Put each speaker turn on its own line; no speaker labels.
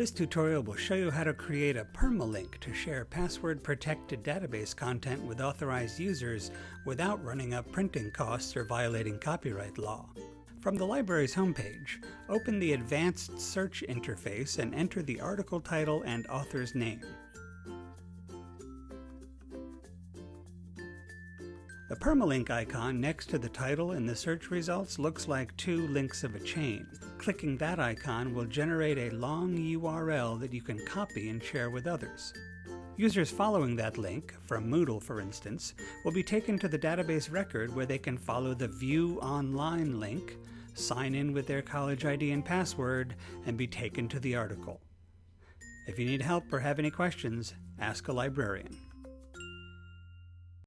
This tutorial will show you how to create a permalink to share password-protected database content with authorized users without running up printing costs or violating copyright law. From the library's homepage, open the Advanced Search interface and enter the article title and author's name. The permalink icon next to the title in the search results looks like two links of a chain. Clicking that icon will generate a long URL that you can copy and share with others. Users following that link, from Moodle for instance, will be taken to the database record where they can follow the View Online link, sign in with their college ID and password, and be taken to the article. If you need help or have any questions, ask a librarian.